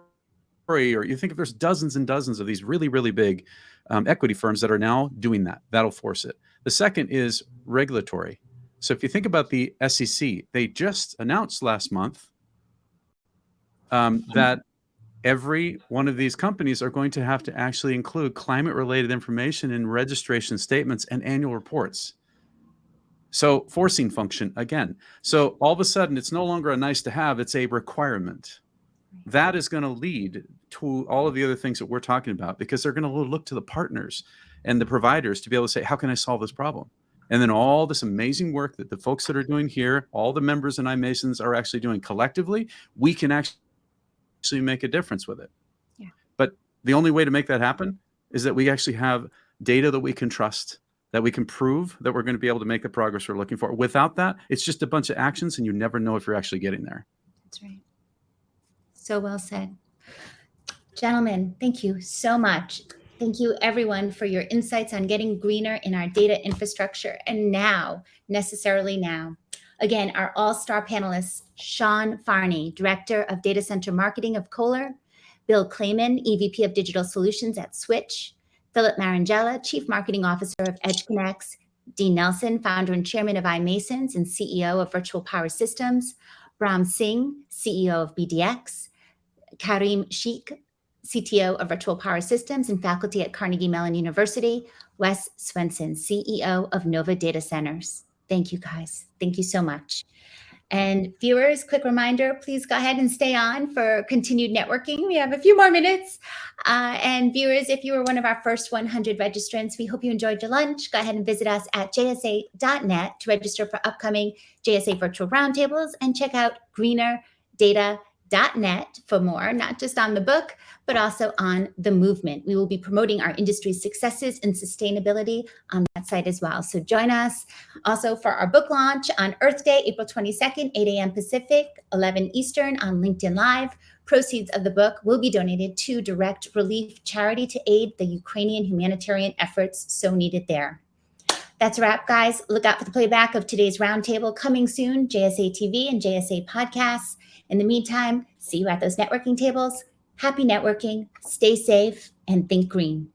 or you think if there's dozens and dozens of these really really big um, equity firms that are now doing that, that'll force it. The second is regulatory. So if you think about the SEC, they just announced last month um, that every one of these companies are going to have to actually include climate related information in registration statements and annual reports. So forcing function again. So all of a sudden it's no longer a nice to have, it's a requirement. That is going to lead to all of the other things that we're talking about because they're going to look to the partners and the providers to be able to say, how can I solve this problem? And then all this amazing work that the folks that are doing here, all the members in iMasons are actually doing collectively, we can actually actually make a difference with it. Yeah. But the only way to make that happen is that we actually have data that we can trust, that we can prove that we're going to be able to make the progress we're looking for. Without that, it's just a bunch of actions and you never know if you're actually getting there. That's right. So well said. Gentlemen, thank you so much. Thank you everyone for your insights on getting greener in our data infrastructure and now, necessarily now. Again, our all-star panelists, Sean Farney, Director of Data Center Marketing of Kohler, Bill Kleyman, EVP of Digital Solutions at Switch, Philip Marangella, Chief Marketing Officer of EdgeConneX, Dean Nelson, Founder and Chairman of iMasons and CEO of Virtual Power Systems, Bram Singh, CEO of BDX, Karim Sheikh, CTO of Virtual Power Systems and faculty at Carnegie Mellon University, Wes Swenson, CEO of Novva Data Centers. Thank you guys. Thank you so much. And viewers, quick reminder, please go ahead and stay on for continued networking. We have a few more minutes. Uh, and viewers, if you were one of our first 100 registrants, we hope you enjoyed your lunch. Go ahead and visit us at jsa.net to register for upcoming JSA virtual roundtables and check out greener data net for more, not just on the book, but also on the movement. We will be promoting our industry's successes in sustainability on that site as well. So join us also for our book launch on Earth Day, April 22nd, 8 a.m. Pacific, 11 Eastern on LinkedIn Live. Proceeds of the book will be donated to Direct Relief Charity to aid the Ukrainian humanitarian efforts so needed there. That's a wrap, guys. Look out for the playback of today's roundtable coming soon, JSA TV and JSA podcasts. In the meantime, see you at those networking tables. Happy networking, stay safe, and think green.